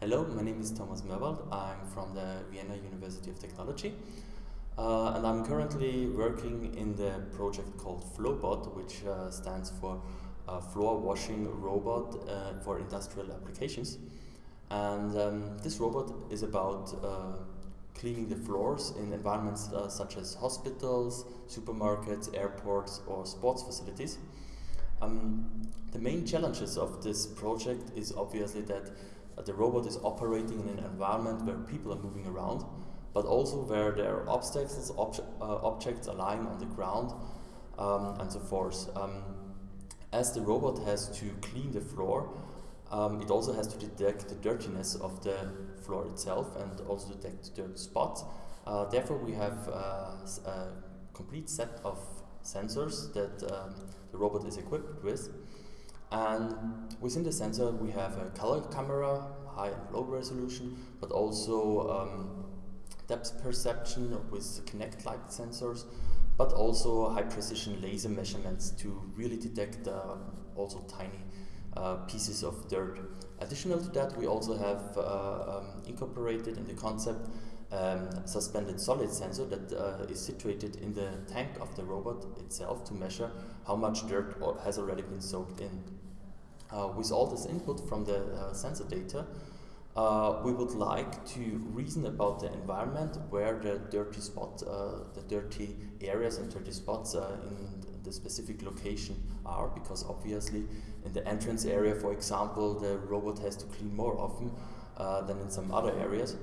Hello, my name is Thomas Mörwald. I'm from the Vienna University of Technology. Uh, and I'm currently working in the project called FLOBOT, which uh, stands for uh, floor washing robot uh, for industrial applications. And um, this robot is about uh, cleaning the floors in environments uh, such as hospitals, supermarkets, airports, or sports facilities. Um, the main challenges of this project is obviously that uh, the robot is operating in an environment where people are moving around, but also where there are obstacles, ob uh, objects are lying on the ground, um, and so forth. Um, as the robot has to clean the floor, um, it also has to detect the dirtiness of the floor itself and also detect dirt spots. Uh, therefore, we have uh, a complete set of sensors that um, the robot is equipped with. And within the sensor, we have a color camera, high and low resolution, but also um, depth perception with Kinect light sensors, but also high precision laser measurements to really detect uh, also tiny uh, pieces of dirt. Additional to that, we also have uh, um, incorporated in the concept um, suspended solid sensor that uh, is situated in the tank of the robot itself to measure how much dirt has already been soaked in. Uh, with all this input from the uh, sensor data, we would like to reason about the environment where the dirty spot, the dirty areas and dirty spots in the specific location are, because obviously in the entrance area, for example, the robot has to clean more often uh, than in some other areas.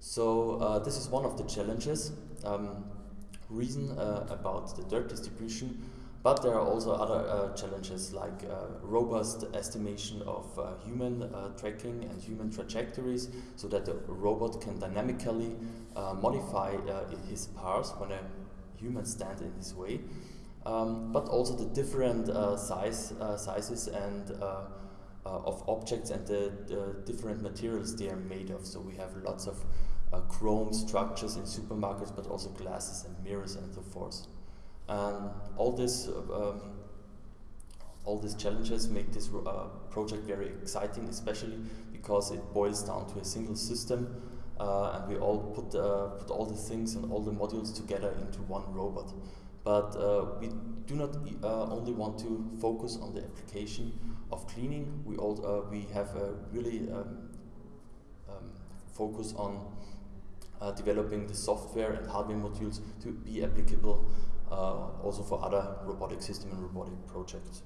So this is one of the challenges. Um, reason about the dirt distribution but there are also other uh, challenges like uh, robust estimation of uh, human uh, tracking and human trajectories so that the robot can dynamically uh, modify uh, his path when a human stands in his way. Um, but also the different size, sizes and of objects and the, the, different materials they are made of. So we have lots of chrome structures in supermarkets, but also glasses and mirrors and so forth. And all this, um, all these challenges make this uh, project very exciting, especially because it boils down to a single system, uh, and we all put uh, put all the things and all the modules together into one robot. But uh, we do not uh, only want to focus on the application of cleaning. We all uh, we have a really um, um, focus on developing the software and hardware modules to be applicable uh, also for other robotic system and robotic projects.